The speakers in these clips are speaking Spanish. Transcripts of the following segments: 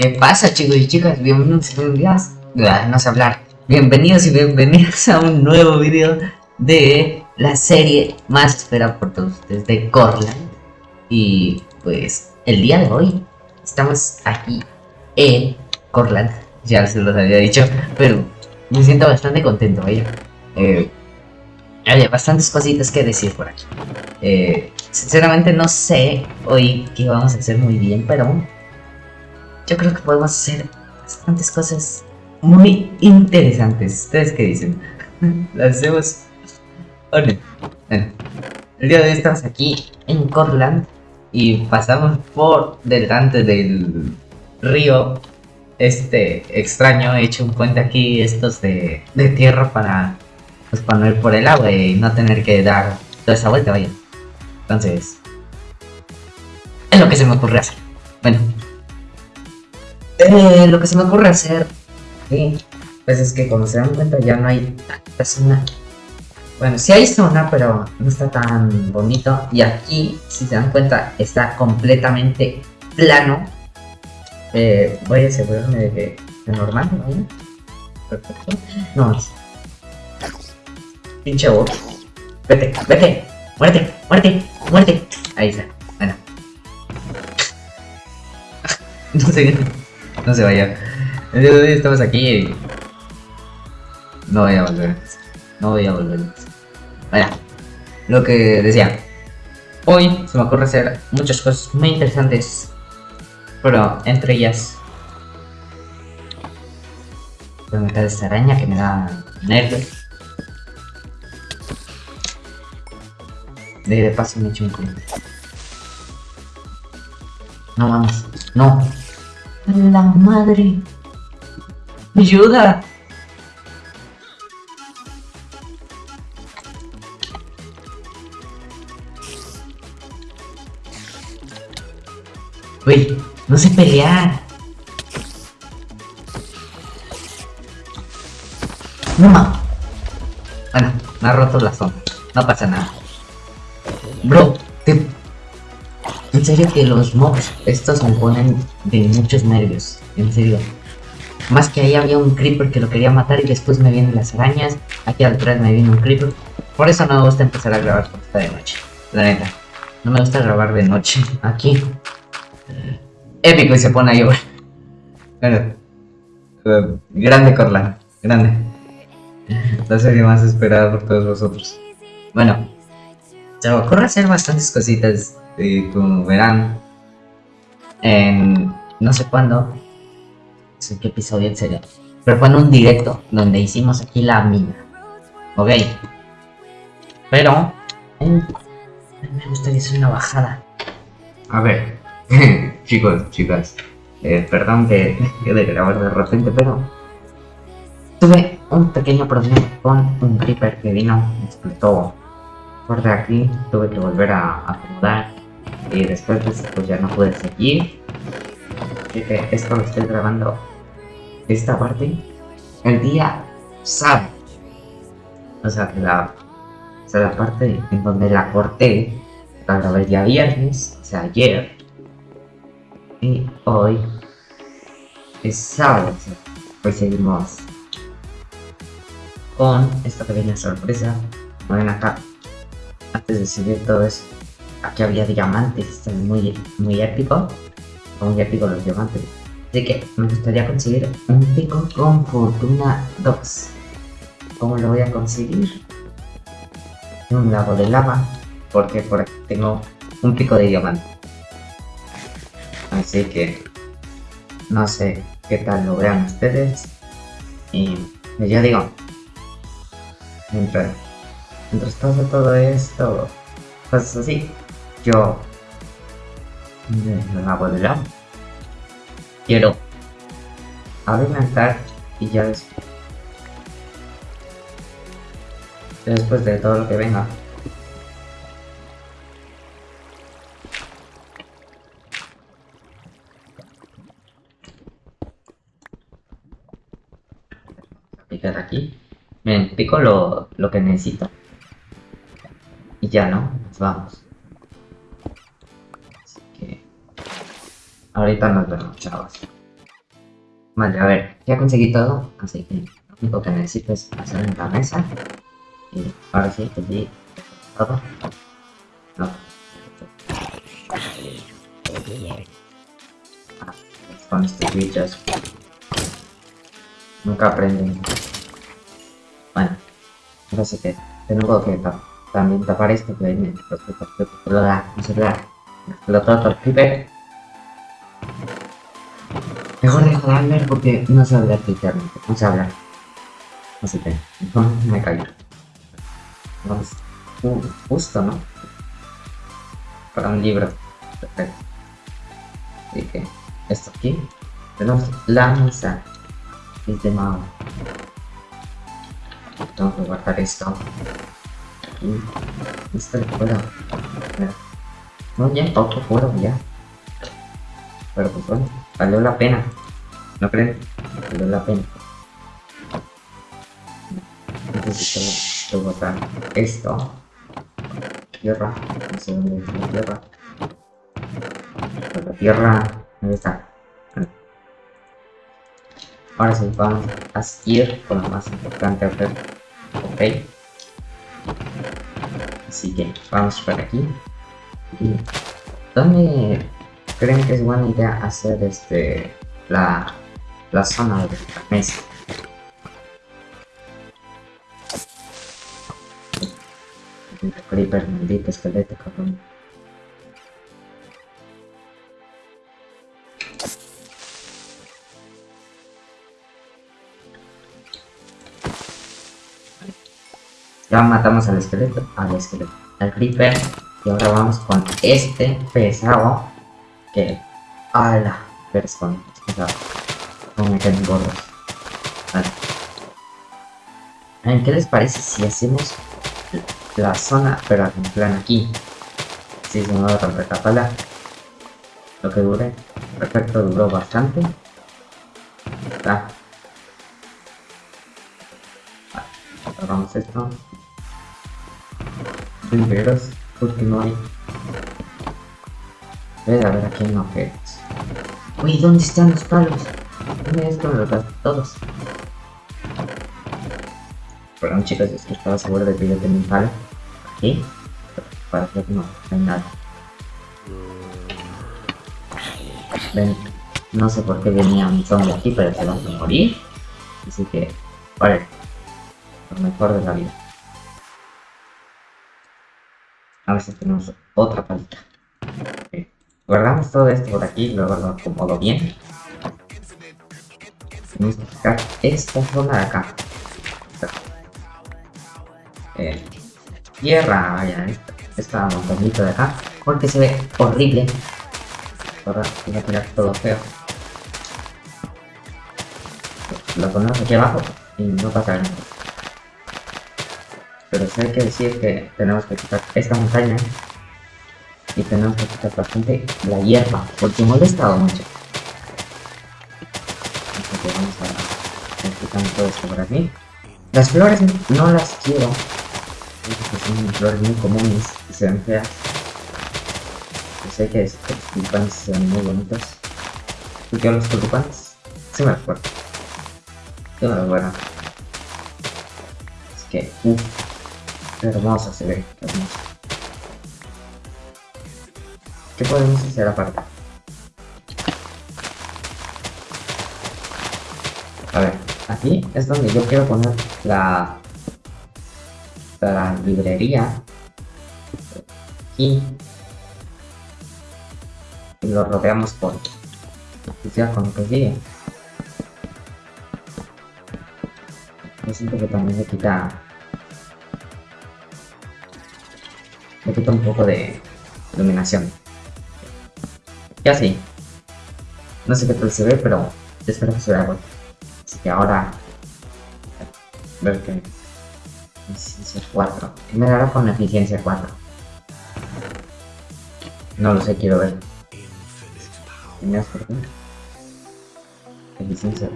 ¿Qué pasa chicos y chicas? Bienvenidos y bienvenidas. No sé hablar. Bienvenidos y bienvenidas a un nuevo video de la serie más esperada por todos ustedes de Corland. Y pues el día de hoy estamos aquí en Corland. Ya se los había dicho, pero me siento bastante contento, ¿vale? Eh, hay bastantes cositas que decir por aquí. Eh, sinceramente no sé hoy qué vamos a hacer muy bien, pero yo creo que podemos hacer bastantes cosas muy interesantes. ¿Ustedes qué dicen? Las hacemos... Bueno, el día de hoy estamos aquí en Cortland y pasamos por delante del río este extraño. He hecho un puente aquí, estos de, de tierra para pues para no ir por el agua y no tener que dar toda esa vuelta, vaya. Entonces, es lo que se me ocurre hacer. Bueno, eh, lo que se me ocurre hacer, sí, pues es que como se dan cuenta ya no hay tanta zona. Bueno, sí hay zona, pero no está tan bonito. Y aquí, si se dan cuenta, está completamente plano. Eh, voy a asegurarme de que es normal, ¿no? Perfecto. No, Pinche bot. Vete, vete. Muerte, muerte, muerte. Ahí está. Bueno. no sé. No se vaya. El día de hoy estamos aquí y... No voy a volver. No voy a volver. Vaya. Lo que decía. Hoy se me ocurre hacer muchas cosas muy interesantes. Pero entre ellas... Voy a meter esta araña que me da nervios. De, paso me echo un. No vamos. No. La madre. Ayuda. Uy, no sé pelear. No ma. Bueno, me ha roto la zona. No pasa nada. Bro, en serio que los mobs estos me ponen de muchos nervios. En serio. Más que ahí había un creeper que lo quería matar y después me vienen las arañas. Aquí atrás me viene un creeper. Por eso no me gusta empezar a grabar cuando está de noche. La neta. No me gusta grabar de noche. Aquí. Épico y se pone a llover. Bueno. Uh, grande Corlan. Grande. La serie más esperada por todos vosotros. Bueno, se me ocurre hacer bastantes cositas, eh, como verán, en no sé cuándo, no sé qué episodio en serio, pero fue en un directo donde hicimos aquí la mina, ok, pero me gustaría hacer una bajada. A ver, chicos, chicas, eh, perdón que de grabar de repente, pero tuve un pequeño problema con un creeper que vino, explotó por de aquí tuve que volver a acomodar y después pues ya no pude seguir. Así que esto lo estoy grabando esta parte el día sábado. O sea que la o sea, la parte en donde la corté la grabé el día viernes o sea ayer y hoy es sábado. Hoy seguimos con esta pequeña sorpresa. Ven acá antes de seguir todo eso, aquí había diamantes, muy, muy épico, muy épico los diamantes. Así que me gustaría conseguir un pico con fortuna 2. ¿Cómo lo voy a conseguir? Un lago de lava, porque por aquí tengo un pico de diamante. Así que no sé qué tal lo vean ustedes. Y ya digo, mientras mientras pasa todo esto, cosas así, yo me hago de lado. Quiero alimentar y ya después, después de todo lo que venga. Picar aquí. Me pico lo, lo que necesito. Y ya, ¿no? Nos vamos. Ahorita nos vemos, chavos. Vale, a ver, ya conseguí todo, así que lo único que necesito es hacer en la mesa. Y ahora sí, allí todo. No. Ah, con estos bichos. Nunca aprenden. Bueno, no sé qué. Tengo que ta también tapar esto que qué. Explotó el creeper. Mejor dejo de hablar porque no sé hablar literalmente. No sé hablar. Así que, no, me callo. Vamos. Justo, ¿no? Para un libro. Perfecto. Así que, esto aquí. Tenemos la mesa. Es de. Tengo que guardar esto. Aquí. Esto lo puedo. No, ya, otro fuera, ya. Pero pues bueno, valió la pena. ¿No creen? Valió la pena. Necesito botar esto. Tierra. No sé dónde es la tierra. La tierra. ¿Dónde está? Ahora sí, vamos a seguir con lo más importante hacer. Ok. Así que vamos por aquí. Y ¿Dónde creen que es buena idea hacer este la, la zona de la mesa? Creeper, maldito esqueleto, cabrón. Ya matamos al esqueleto, al esqueleto, al creeper. Y ahora vamos con este pesado. Que. ¡Hala! Persona. Pesado. No me queden gordos. Vale. ¿Qué les parece si hacemos la zona, pero en plan aquí? Si se me va a recapala. Lo que dure. Perfecto, duró bastante. Está. Esto. Porque no hay. Ver, a ver, aquí hay objetos. Uy, ¿dónde están los palos? Esto, me los todos. Perdón chicos, es que estaba seguro de que yo tenía un palo. Aquí. Para que no, no hay nada. Ven, no sé por qué venía un zombie aquí, pero se va a morir. Así que, vale. Lo mejor de la vida. A ver si tenemos otra palita. Guardamos todo esto por aquí, luego lo acomodo bien. Tenemos que esta zona de acá. Eh, tierra, vaya, esta, esta montañita de acá. Porque se ve horrible. Ahora voy a tirar todo feo. Lo ponemos aquí abajo y no pasa nada. Pero sí hay que decir que tenemos que quitar esta montaña y tenemos que quitar bastante la hierba, porque molesta mucho. Vamos a ir quitando todo esto por aquí. Las flores no las quiero, porque son flores muy comunes y se ven feas. Yo sé que estos tulipanes se ven muy bonitos. ¿Tú quieres los tulipanes? Sí me acuerdo. Sí me. Es que, uff. Hermosa se ve, hermosa. ¿Qué podemos hacer aparte? A ver, aquí es donde yo quiero poner la, la librería. Aquí. Y lo rodeamos por ya con lo que sigue. Yo siento que también le quita le quita un poco de iluminación. Y así. No sé qué tal se ve, pero espero que se vea bueno. Así que ahora... Ver que... Eficiencia 4. ¿Qué me dará con eficiencia 4? No lo sé, quiero ver. ¿Me por qué? Eficiencia.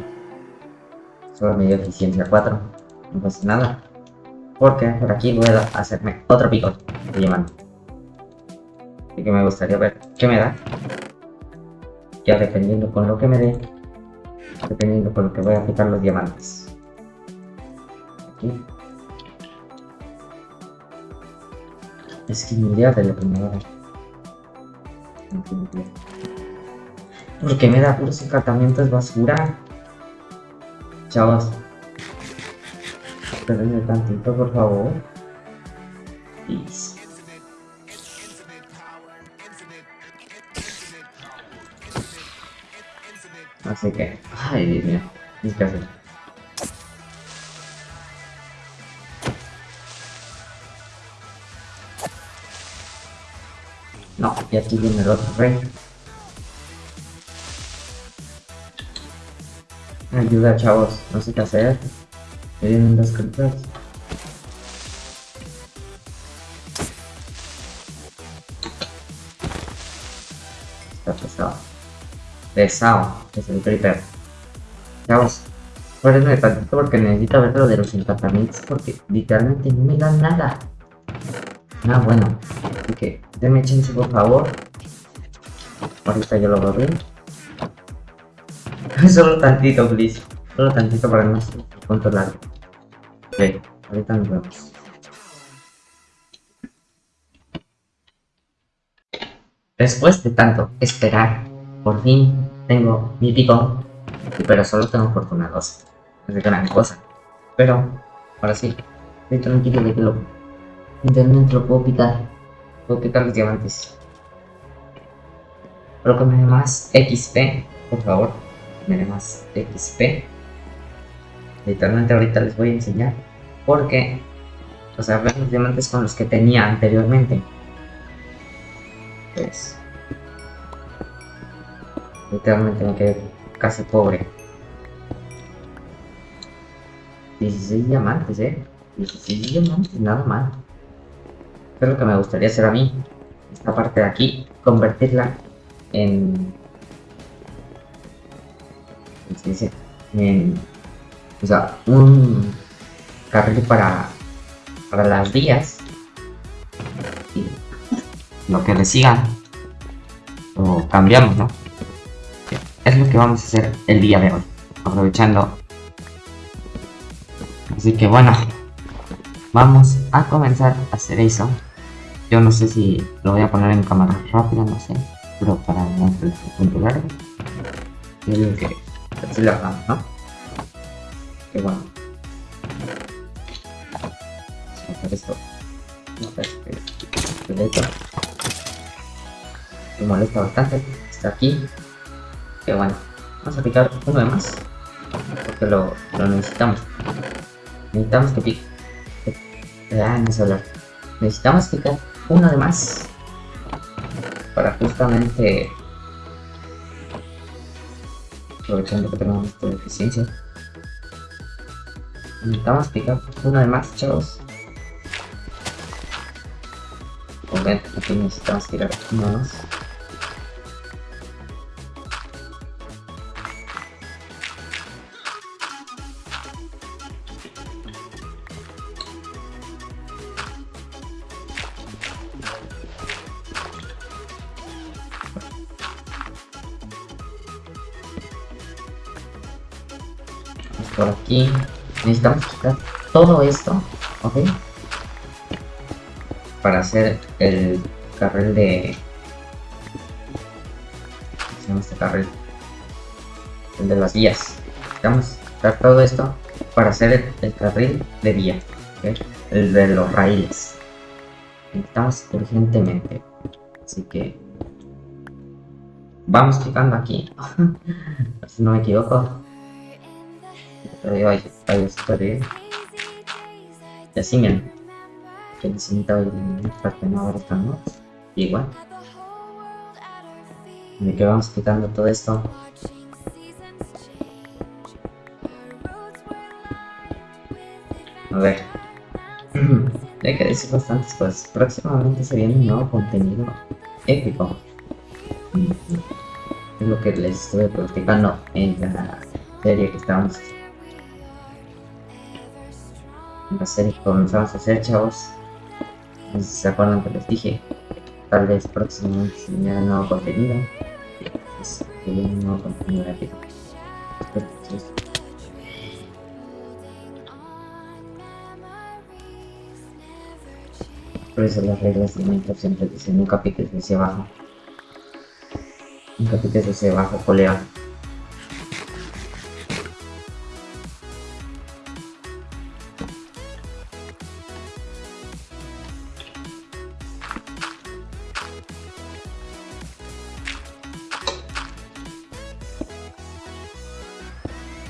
Solo me dio eficiencia 4. No pasa nada. Porque por aquí puedo hacerme otro pico de diamante. Así que me gustaría ver qué me da. Ya dependiendo con lo que me dé, Dependiendo por lo que voy a quitar los diamantes. Aquí. Es que mi idea de la primera. Porque me da puros encantamientos basura. Chavos. Espérenme tantito, por favor. Please. Así que, ay Dios mío, que hacer. No, y aquí viene el otro rey. Ayuda chavos, no sé qué hacer. Me vienen dos creepers. Está pesado. Pesado, es el creeper. Chavos, espérenme tantito porque necesito ver lo de los encantamientos porque literalmente no me dan nada. Ah, bueno. Que, denme chance por favor. Ahorita yo lo veo bien. Solo tantito, please. Solo tantito para no controlar. Ok, ahorita nos vemos. Después de tanto esperar, por fin tengo mi pico. Pero solo tengo fortuna 2. No es gran cosa. Pero, ahora sí, estoy tranquilo de que lo lo puedo picar. Puedo picar los diamantes. Pero que me dé más XP, por favor. Me dé más XP. Literalmente ahorita les voy a enseñar. Porque, o sea, ven los diamantes con los que tenía anteriormente. Pues, literalmente me quedé casi pobre. 16 diamantes, eh. 16 diamantes, nada mal es lo que me gustaría hacer a mí. Esta parte de aquí, convertirla en... En... O sea, un carril para, para las vías. Y lo que le sigan. O cambiamos, ¿no? Es lo que vamos a hacer el día de hoy. Aprovechando. Así que bueno. Vamos a comenzar a hacer eso. Yo no sé si lo voy a poner en cámara rápida, no sé. Pero para no punto largo. Yo digo que así lo hagamos, ¿no? Que bueno. Vamos a hacer esto. No sé, que Me molesta bastante. Está aquí. Que bueno. Vamos a picar uno de más. Porque lo, lo necesitamos. Necesitamos que pique. Ah, no. Necesitamos picar uno de más. Para justamente... Aprovechando que tenemos esta deficiencia. Necesitamos picar uno de más, chavos. Obviamente aquí necesitamos tirar uno más. Por aquí. Necesitamos quitar todo esto, ¿ok? Para hacer el carril de... ¿Cómo se este carril? El de las vías. Necesitamos quitar todo esto para hacer el, carril de vía. El de los raíles. Necesitamos urgentemente. Así que... Vamos quitando aquí. si no me equivoco. Ahí, ahí, ahí estaré. Y así, miren. Que necesita parte no ahora estamos. Igual. De que vamos quitando todo esto. A ver. Hay que decir bastantes cosas. Próximamente se viene un nuevo contenido épico. Es lo que les estuve platicando en la serie que estábamos la serie que comenzamos a hacer, chavos. Si se acuerdan que les dije. Tal vez próximamente se un nuevo contenido. Pues, un nuevo contenido épico. Por eso las reglas de Minecraft siempre dicen nunca piques hacia abajo. Nunca piques hacia abajo, colega.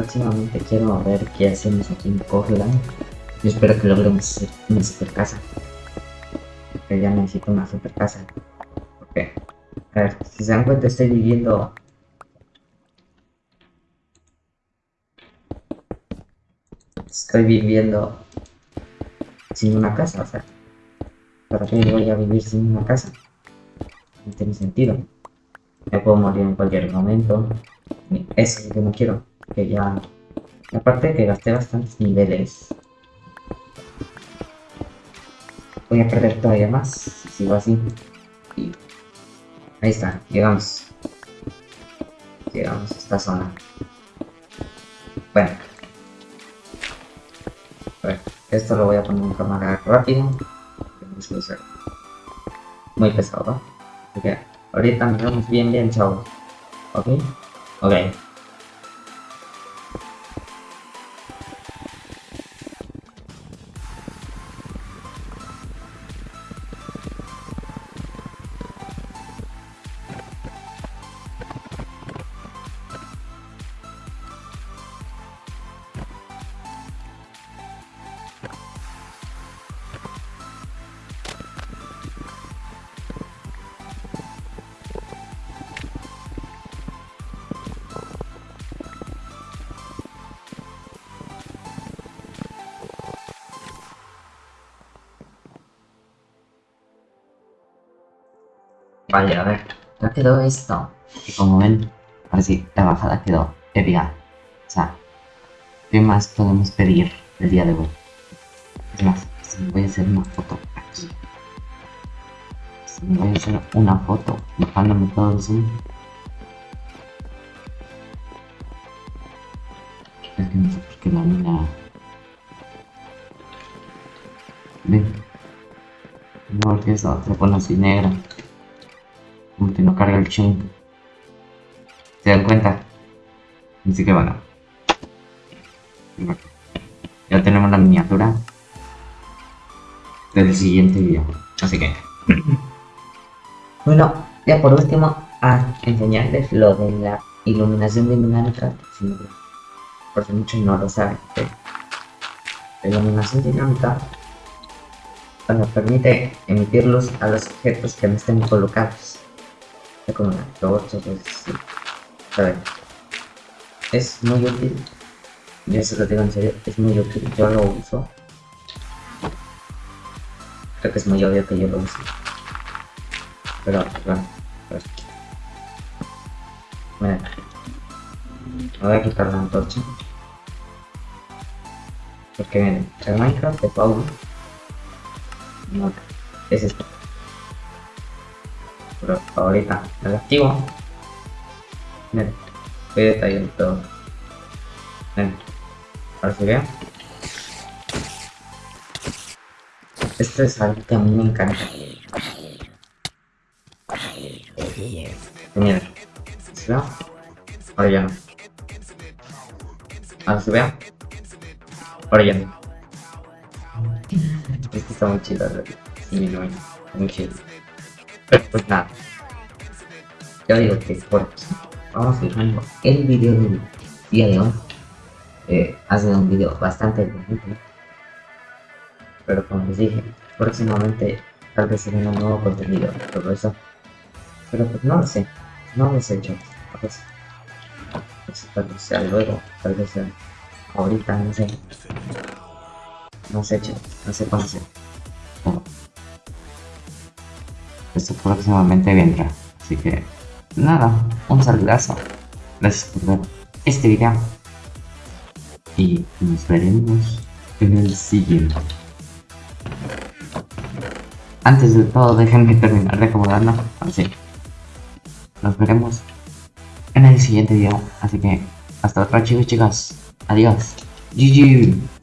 Próximamente quiero ver qué hacemos aquí en Corland. Yo espero que logremos hacer una super casa. Porque ya necesito una super casa. Porque, a ver, si se dan cuenta, estoy viviendo. Estoy viviendo sin una casa, o sea. ¿Para qué voy a vivir sin una casa? No tiene sentido. Me puedo morir en cualquier momento. Eso es lo que no quiero. Que ya. Aparte que gasté bastantes niveles. Voy a perder todavía más si sigo así. Y ahí está, llegamos. Llegamos a esta zona. Bueno. A ver, esto lo voy a poner en cámara rápido. Muy pesado, ¿no? Ok, ahorita nos vemos bien, bien, chavos. Ok, ok. Vale, a ver, ya quedó esto. Y como ven, ahora sí, la bajada quedó épica. O sea, ¿qué más podemos pedir el día de hoy? Es más, voy a hacer una foto aquí. Si voy a hacer una foto, bajándome todo el zoom. Es que no sé por qué la mina... Ven. No, porque esa se pone así negra que no carga el chunk. ¿Se dan cuenta? Así que bueno. Ya tenemos la miniatura del siguiente video. Así que. bueno, ya por último, a enseñarles lo de la iluminación dinámica. Por si muchos no lo saben. La iluminación dinámica nos permite emitir luz a los objetos que no estén colocados con una. A ver. Es muy útil. Y eso lo digo en serio, es muy útil. Yo lo uso. Creo que es muy obvio que yo lo uso. Pero, bueno, voy a quitar la antorcha. Porque miren, el Minecraft de Paulo no, es esto ahorita lo activo. Miren, voy detallando. Todo ahora se ve esto es algo que a mí me encanta. Miren, ¿se ve? ahora ya no. Ahora se ve ahora ya no. Esto está muy chido, sí, muy chido pues nada. Yo digo que por aquí vamos dejando el video del día de hoy. Eh, ha sido un video bastante bonito. Pero como les dije, próximamente tal vez se venga un nuevo contenido, todo eso. Pero pues no lo sé, no lo sé yo. Pues, pues, tal vez sea luego, tal vez sea ahorita, no sé. No sé, chicos, no sé cuándo. Pero próximamente vendrá. Así que, nada, un saludazo. Gracias por ver este video. Y nos veremos en el siguiente. Antes de todo, déjenme terminar de acomodarlo. Así. Nos veremos en el siguiente video. Así que, hasta otra chicos chicas. Adiós. GG.